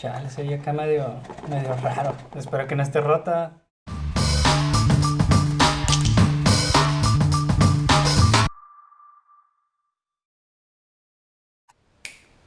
Chale, se oye acá medio, medio raro. Espero que no esté rota.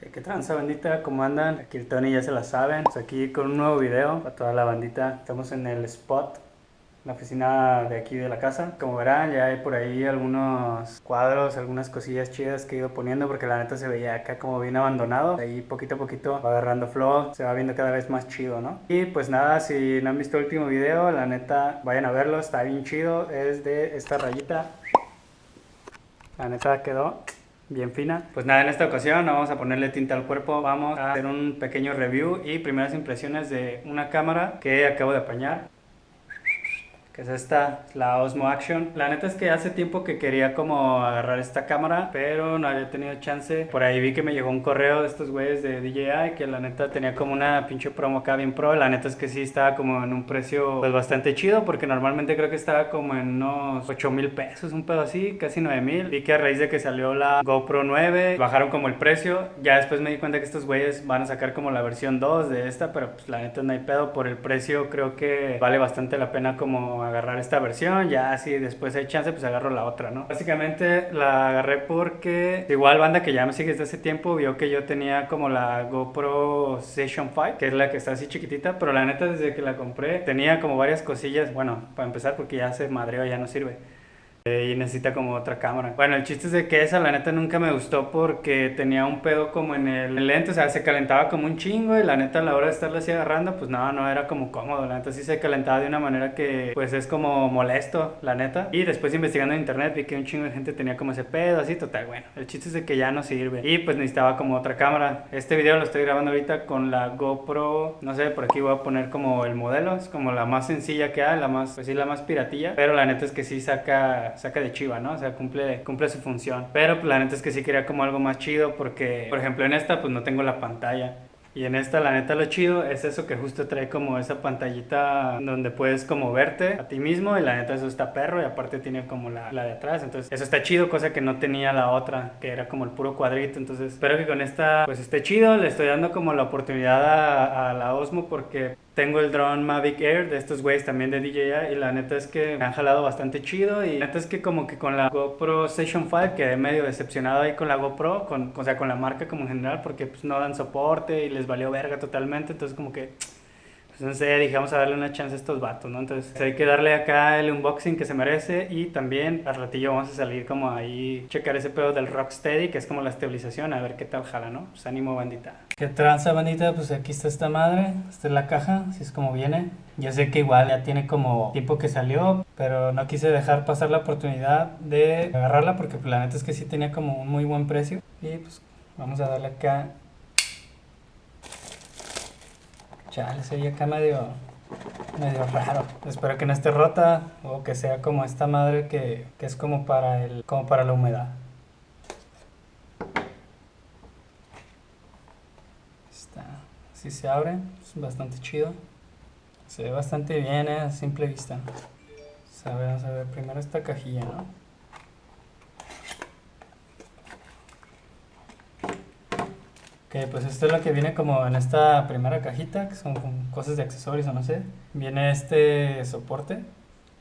Eh, ¿Qué tranza bandita? ¿Cómo andan? Aquí el Tony ya se la saben. Pues aquí con un nuevo video para toda la bandita. Estamos en el spot la oficina de aquí de la casa. Como verán, ya hay por ahí algunos cuadros, algunas cosillas chidas que he ido poniendo porque la neta se veía acá como bien abandonado. Ahí poquito a poquito va agarrando flow, se va viendo cada vez más chido, ¿no? Y pues nada, si no han visto el último video, la neta vayan a verlo, está bien chido. Es de esta rayita. La neta quedó bien fina. Pues nada, en esta ocasión no vamos a ponerle tinta al cuerpo, vamos a hacer un pequeño review y primeras impresiones de una cámara que acabo de apañar que es esta, la Osmo Action. La neta es que hace tiempo que quería como agarrar esta cámara, pero no había tenido chance. Por ahí vi que me llegó un correo de estos güeyes de DJI que la neta tenía como una pinche promo acá bien pro. La neta es que sí estaba como en un precio pues bastante chido porque normalmente creo que estaba como en unos 8 mil pesos, un pedo así, casi 9 mil. Vi que a raíz de que salió la GoPro 9 bajaron como el precio. Ya después me di cuenta que estos güeyes van a sacar como la versión 2 de esta, pero pues la neta no hay pedo por el precio. Creo que vale bastante la pena como agarrar esta versión, ya si después hay chance, pues agarro la otra, ¿no? Básicamente la agarré porque igual banda que ya me sigue desde hace tiempo vio que yo tenía como la GoPro Session 5, que es la que está así chiquitita, pero la neta desde que la compré tenía como varias cosillas, bueno, para empezar porque ya se madreó, ya no sirve. Y necesita como otra cámara. Bueno, el chiste es de que esa la neta nunca me gustó porque tenía un pedo como en el lente, o sea, se calentaba como un chingo y la neta a la hora de estarla así agarrando, pues no, no era como cómodo, la neta sí se calentaba de una manera que pues es como molesto, la neta. Y después investigando en internet vi que un chingo de gente tenía como ese pedo, así total, bueno, el chiste es de que ya no sirve. Y pues necesitaba como otra cámara. Este video lo estoy grabando ahorita con la GoPro, no sé, por aquí voy a poner como el modelo, es como la más sencilla que hay, la más, pues sí, la más piratilla, pero la neta es que sí saca saca de chiva, ¿no? O sea, cumple, cumple su función. Pero pues, la neta es que sí quería como algo más chido porque, por ejemplo, en esta pues no tengo la pantalla. Y en esta, la neta, lo chido es eso que justo trae como esa pantallita donde puedes como verte a ti mismo y la neta eso está perro y aparte tiene como la, la de atrás. Entonces eso está chido, cosa que no tenía la otra, que era como el puro cuadrito. Entonces espero que con esta pues esté chido. Le estoy dando como la oportunidad a, a la Osmo porque tengo el drone Mavic Air de estos güeyes también de DJI y la neta es que me han jalado bastante chido y la neta es que como que con la GoPro Session 5 quedé medio decepcionado ahí con la GoPro, con, o sea con la marca como en general porque pues no dan soporte y les valió verga totalmente, entonces como que pues no sé, dije, vamos a darle una chance a estos vatos, ¿no? Entonces hay que darle acá el unboxing que se merece y también al ratillo vamos a salir como ahí, checar ese pedo del Rocksteady, que es como la estabilización, a ver qué tal jala, ¿no? Pues ánimo, bandita. ¿Qué tranza, bandita? Pues aquí está esta madre, esta es la caja, así es como viene. Yo sé que igual ya tiene como tiempo que salió, pero no quise dejar pasar la oportunidad de agarrarla porque pues, la neta es que sí tenía como un muy buen precio. Y pues vamos a darle acá Chale, se oye acá medio, medio raro. Espero que no esté rota o que sea como esta madre que, que es como para, el, como para la humedad. Está, así se abre, es bastante chido. Se ve bastante bien eh, a simple vista. vamos a ver primero esta cajilla, ¿no? Pues esto es lo que viene como en esta primera cajita, que son cosas de accesorios o no sé. Viene este soporte,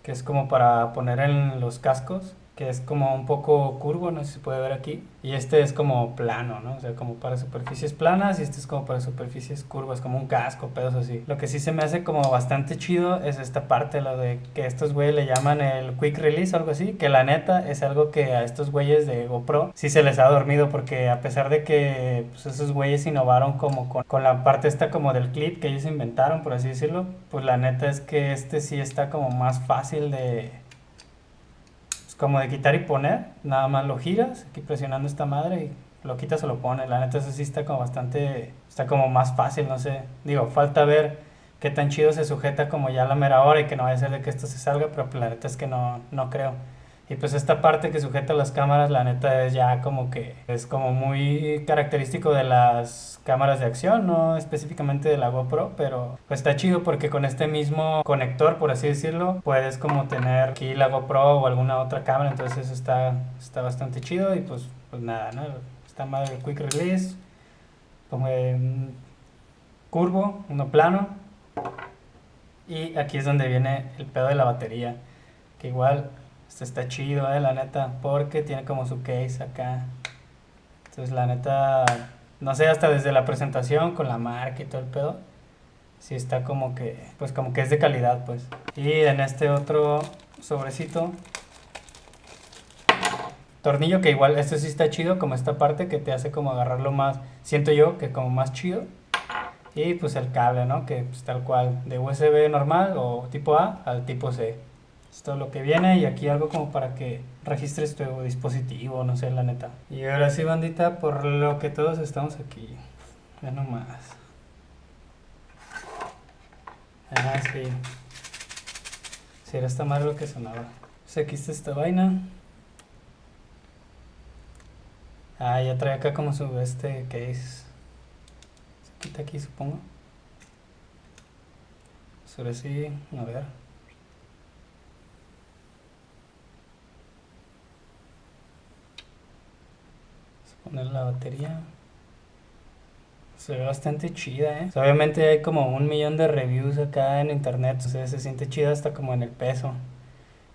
que es como para poner en los cascos que es como un poco curvo, no sé si se puede ver aquí. Y este es como plano, ¿no? O sea, como para superficies planas y este es como para superficies curvas, como un casco, pedos así. Lo que sí se me hace como bastante chido es esta parte, lo de que estos güeyes le llaman el quick release o algo así, que la neta es algo que a estos güeyes de GoPro sí se les ha dormido porque a pesar de que pues, esos güeyes innovaron como con, con la parte esta como del clip que ellos inventaron, por así decirlo, pues la neta es que este sí está como más fácil de como de quitar y poner, nada más lo giras, aquí presionando esta madre y lo quitas o lo pones. La neta eso sí está como bastante, está como más fácil, no sé. Digo, falta ver qué tan chido se sujeta como ya la mera hora y que no vaya a ser de que esto se salga, pero pues la neta es que no, no creo. Y pues esta parte que sujeta las cámaras, la neta es ya como que es como muy característico de las cámaras de acción, no específicamente de la GoPro, pero pues está chido porque con este mismo conector, por así decirlo, puedes como tener aquí la GoPro o alguna otra cámara, entonces eso está, está bastante chido y pues, pues nada, ¿no? Está mal el Quick Release, como curvo, uno plano. Y aquí es donde viene el pedo de la batería. Que igual este está chido, eh, la neta, porque tiene como su case acá. Entonces la neta, no sé, hasta desde la presentación con la marca y todo el pedo. Sí está como que, pues como que es de calidad, pues. Y en este otro sobrecito tornillo que igual este sí está chido como esta parte que te hace como agarrarlo más siento yo que como más chido y pues el cable no que pues, tal cual de USB normal o tipo A al tipo C es lo que viene y aquí algo como para que registres tu dispositivo no sé la neta y ahora sí bandita por lo que todos estamos aquí ya nomás ah sí si era esta madre lo que sonaba pues aquí está esta vaina Ah, ya trae acá como su este case. Se quita aquí, supongo. Sobre sí, a ver. Poner la batería. Se ve bastante chida, ¿eh? obviamente hay como un millón de reviews acá en internet, o se siente chida hasta como en el peso.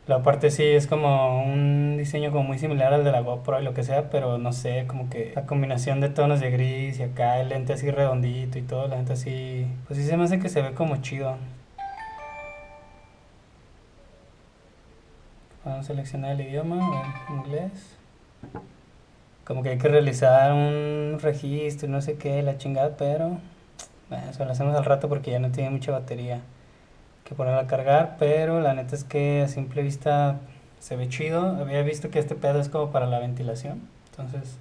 La parte sí es como un diseño como muy similar al de la GoPro y lo que sea, pero no sé, como que la combinación de tonos de gris y acá el lente así redondito y todo, la lente así, pues sí se me hace que se ve como chido. Vamos a seleccionar el idioma, inglés. Como que hay que realizar un registro, no sé qué, la chingada, pero bueno, eso lo hacemos al rato porque ya no tiene mucha batería que ponerla a cargar, pero la neta es que a simple vista se ve chido. Había visto que este pedo es como para la ventilación, entonces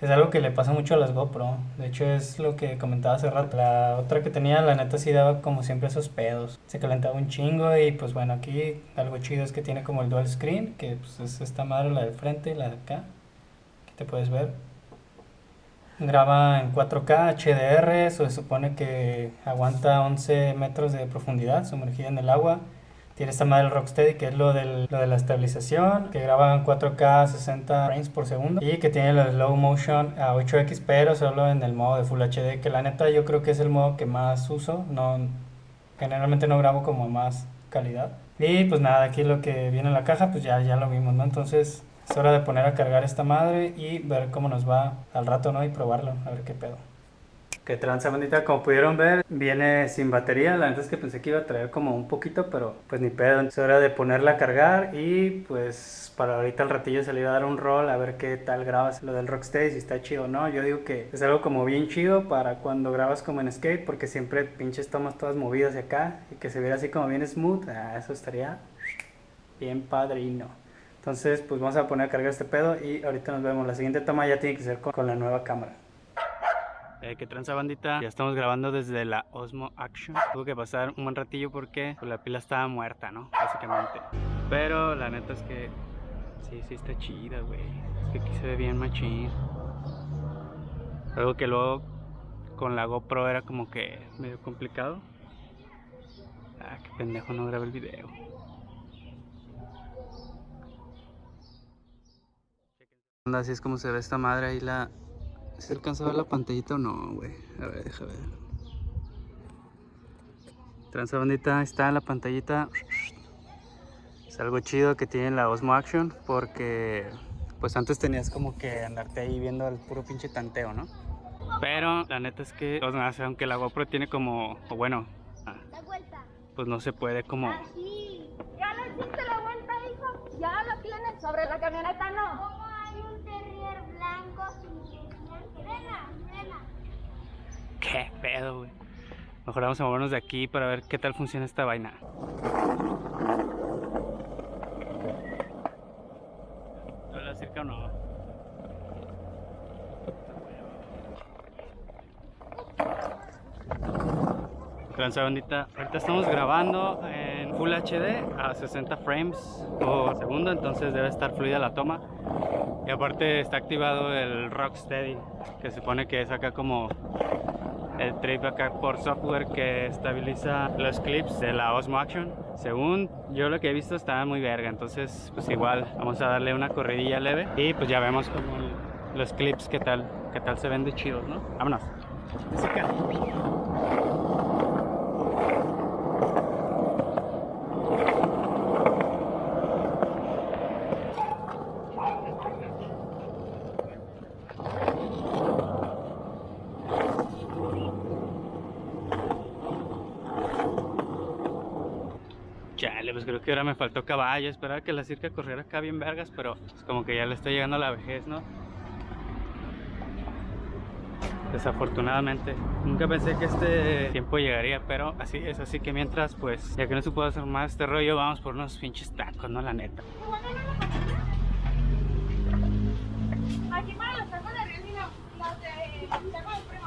es algo que le pasa mucho a las GoPro. De hecho es lo que comentaba hace rato. La otra que tenía, la neta sí daba como siempre esos pedos. Se calentaba un chingo y pues bueno, aquí algo chido es que tiene como el dual screen, que pues es esta madre, la de frente y la de acá. Te puedes ver. Graba en 4K HDR, se supone que aguanta 11 metros de profundidad sumergida en el agua. Tiene esta madre Rocksteady que es lo, del, lo de la estabilización, que graba en 4K 60 frames por segundo y que tiene lo de slow motion a 8X pero solo en el modo de Full HD, que la neta yo creo que es el modo que más uso, no, generalmente no grabo como más calidad. Y pues nada, aquí lo que viene en la caja pues ya, ya lo vimos, ¿no? Entonces es hora de poner a cargar esta madre y ver cómo nos va al rato, ¿no? Y probarlo, a ver qué pedo. Que tranza bandita, como pudieron ver, viene sin batería. La verdad es que pensé que iba a traer como un poquito, pero pues ni pedo. Es hora de ponerla a cargar y pues para ahorita al ratillo se le iba a dar un rol a ver qué tal grabas lo del Rocksteady, si está chido o no. Yo digo que es algo como bien chido para cuando grabas como en skate, porque siempre pinches tomas todas movidas de acá y que se viera así como bien smooth. Ah, eso estaría bien padrino. Entonces, pues vamos a poner a cargar este pedo y ahorita nos vemos. La siguiente toma ya tiene que ser con, la nueva cámara. Eh, que tranza bandita, ya estamos grabando desde la Osmo Action. Tuve que pasar un buen ratillo porque pues, la pila estaba muerta, ¿no? Básicamente. Pero la neta es que sí, sí está chida, güey. Es que aquí se ve bien machín. Algo que luego con la GoPro era como que medio complicado. Ah, qué pendejo, no grabé el video Así es como se ve esta madre ahí la... ¿Se alcanza a ver la pantallita o no, güey? A ver, deja ver. Transa bandita, está la pantallita. Es algo chido que tiene la Osmo Action porque pues antes tenías como que andarte ahí viendo el puro pinche tanteo, ¿no? Pero la neta es que, aunque la GoPro tiene como, o bueno, ah, pues no se puede como... Ah, ya no hiciste la vuelta, hijo. Ya lo tienes sobre la camioneta, no. ¿Qué pedo, güey? Mejor vamos a movernos de aquí para ver qué tal funciona esta vaina. ¿Habla cerca o no? Transa bandita, ahorita estamos grabando en Full HD a 60 frames por segundo, entonces debe estar fluida la toma. Y aparte está activado el Rocksteady, que supone que es acá como el trip acá por software que estabiliza los clips de la Osmo Action. Según yo lo que he visto está muy verga, entonces pues igual vamos a darle una corridilla leve y pues ya vemos como los clips qué tal, qué tal se ven de chidos, ¿no? Vámonos. Música. Chale, pues creo que ahora me faltó caballo. Esperaba que la circa corriera acá bien vergas, pero es como que ya le está llegando a la vejez, ¿no? Desafortunadamente. Nunca pensé que este tiempo llegaría, pero así es. Así que mientras, pues, ya que no se puede hacer más este rollo, vamos por unos pinches tacos, ¿no? La neta. Aquí para los tacos de los de.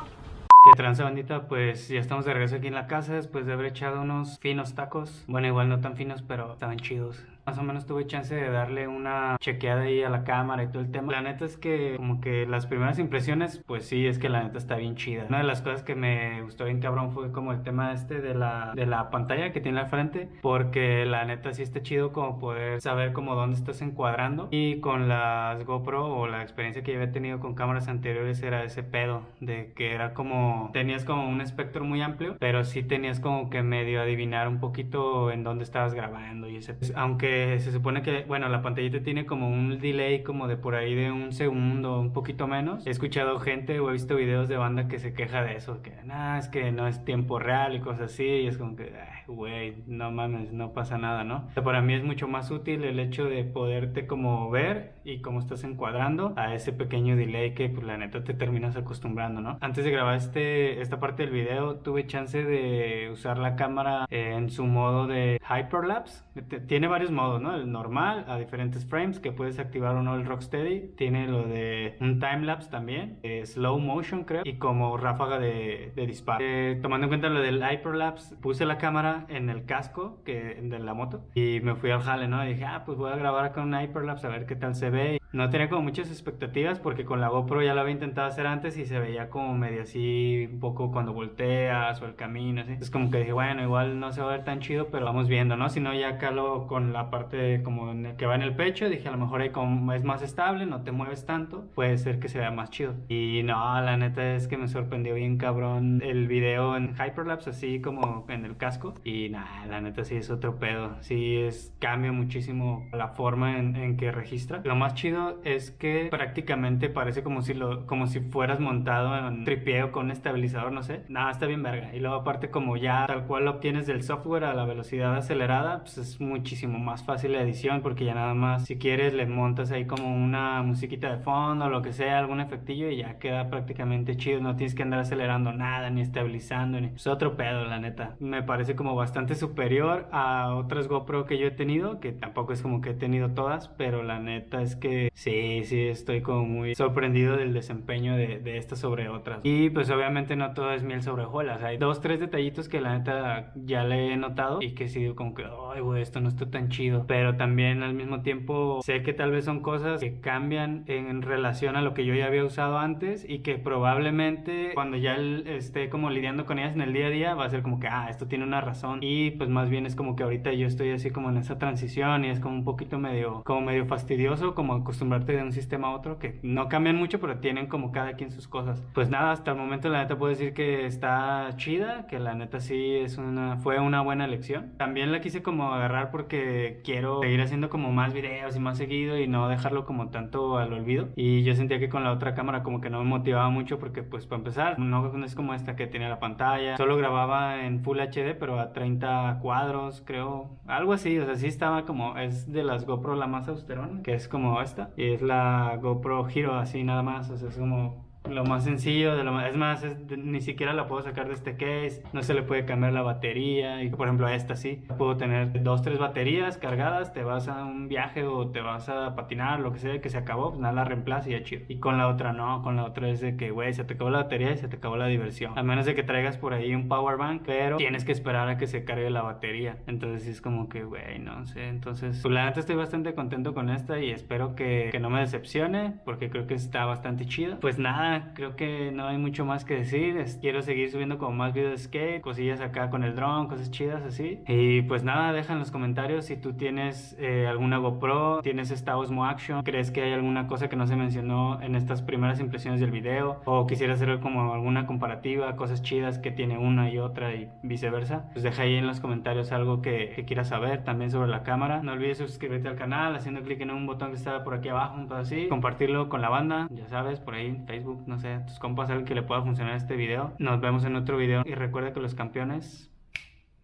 Que tranza bandita, pues ya estamos de regreso aquí en la casa después de haber echado unos finos tacos. Bueno, igual no tan finos, pero estaban chidos. Más o menos tuve chance de darle una chequeada ahí a la cámara y todo el tema. La neta es que como que las primeras impresiones, pues sí, es que la neta está bien chida. Una de las cosas que me gustó bien cabrón fue como el tema este de la, de la pantalla que tiene al frente. Porque la neta sí está chido como poder saber como dónde estás encuadrando. Y con las GoPro o la experiencia que yo había tenido con cámaras anteriores era ese pedo. De que era como, tenías como un espectro muy amplio, pero sí tenías como que medio adivinar un poquito en dónde estabas grabando y ese. Aunque se supone que, bueno, la pantallita tiene como un delay como de por ahí de un segundo, un poquito menos. He escuchado gente o he visto videos de banda que se queja de eso, que nada, es que no es tiempo real y cosas así, y es como que, güey, no mames, no pasa nada, ¿no? Para mí es mucho más útil el hecho de poderte como ver y cómo estás encuadrando a ese pequeño delay que, pues, la neta te terminas acostumbrando, ¿no? Antes de grabar este, esta parte del video, tuve chance de usar la cámara en su modo de hyperlapse. Tiene varios modos, ¿no? El normal, a diferentes frames, que puedes activar o no el Rocksteady. Tiene lo de un timelapse también, eh, slow motion creo, y como ráfaga de, de disparo. Eh, tomando en cuenta lo del hyperlapse, puse la cámara en el casco que, de la moto y me fui al jale, ¿no? Y dije, ah, pues voy a grabar con un hyperlapse a ver qué tal se ve. No tenía como muchas expectativas porque con la GoPro ya lo había intentado hacer antes y se veía como medio así, un poco cuando volteas o el camino, así. Es como que dije, bueno, igual no se va a ver tan chido, pero vamos viendo, ¿no? Si no, ya calo con la parte como que va en el pecho, dije, a lo mejor como es más estable, no te mueves tanto, puede ser que se vea más chido. Y no, la neta es que me sorprendió bien cabrón el video en Hyperlapse, así como en el casco. Y nada, la neta sí es otro pedo. Sí es, cambia muchísimo la forma en, en que registra. Lo más chido es que prácticamente parece como si lo, como si fueras montado en tripieo con un estabilizador, no sé. Nada, está bien verga. Y luego aparte como ya tal cual lo obtienes del software a la velocidad acelerada, pues es muchísimo más fácil la edición porque ya nada más si quieres le montas ahí como una musiquita de fondo o lo que sea, algún efectillo y ya queda prácticamente chido. No tienes que andar acelerando nada ni estabilizando. Es otro pedo, la neta. Me parece como bastante superior a otras GoPro que yo he tenido, que tampoco es como que he tenido todas, pero la neta es que sí, sí, estoy como muy sorprendido del desempeño de, de estas sobre otras. Y pues obviamente no todo es miel sobre hojuelas. Hay dos, tres detallitos que la neta ya le he notado y que sí digo como que, ay, güey, esto no está tan chido. Pero también al mismo tiempo sé que tal vez son cosas que cambian en relación a lo que yo ya había usado antes y que probablemente cuando ya esté como lidiando con ellas en el día a día va a ser como que, ah, esto tiene una razón. Y pues más bien es como que ahorita yo estoy así como en esa transición y es como un poquito medio, como medio fastidioso, como acostumbrarte de un sistema a otro, que no cambian mucho, pero tienen como cada quien sus cosas. Pues nada, hasta el momento la neta puedo decir que está chida, que la neta sí es una, fue una buena elección. También la quise como agarrar porque quiero seguir haciendo como más videos y más seguido y no dejarlo como tanto al olvido. Y yo sentía que con la otra cámara como que no me motivaba mucho porque pues para empezar, no, es como esta que tiene la pantalla. Solo grababa en Full HD, pero a 30 cuadros, creo. Algo así, o sea, sí estaba como, es de las GoPro la más austerona, que es como esta. Y es la GoPro Hero así nada más, o sea, es como lo más sencillo, de lo más, es más, es- ni siquiera la puedo sacar de este case, no se le puede cambiar la batería, y por ejemplo a esta sí, puedo tener dos, tres baterías cargadas, te vas a un viaje o te vas a patinar, lo que sea, que se acabó, pues nada, la reemplaza y ya chido. Y con la otra no, con la otra es de que, güey, se te acabó la batería y se te acabó la diversión. A menos de que traigas por ahí un power bank, pero tienes que esperar a que se cargue la batería. Entonces es como que, güey, no sé, entonces, pues la neta estoy bastante contento con esta y espero que, que no me decepcione, porque creo que está bastante chida. Pues nada, creo que no hay mucho más que decir. Quiero seguir subiendo como más videos de skate, cosillas acá con el dron, cosas chidas así. Y pues nada, deja en los comentarios si tú tienes eh, alguna GoPro, tienes esta Osmo Action, crees que hay alguna cosa que no se mencionó en estas primeras impresiones del video, o quisiera hacer como alguna comparativa, cosas chidas que tiene una y otra y viceversa. Pues deja ahí en los comentarios algo que, que quieras saber también sobre la cámara. No olvides suscribirte al canal haciendo clic en un botón que está por aquí abajo, un así. Compartirlo con la banda, ya sabes, por ahí en Facebook, no sé, tus compas, alguien que le pueda funcionar este video. Nos vemos en otro video y recuerda que los campeones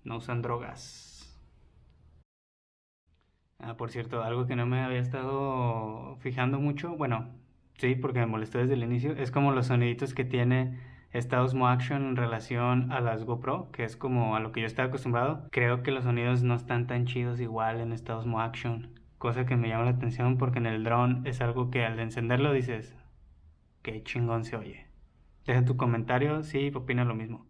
no usan drogas. Ah, por cierto, algo que no me había estado fijando mucho, bueno, sí, porque me molestó desde el inicio, es como los soniditos que tiene esta Osmo Action en relación a las GoPro, que es como a lo que yo estaba acostumbrado. Creo que los sonidos no están tan chidos igual en esta Osmo Action, cosa que me llama la atención porque en el drone es algo que al encenderlo dices, qué chingón se oye. Deja tu comentario si opina lo mismo.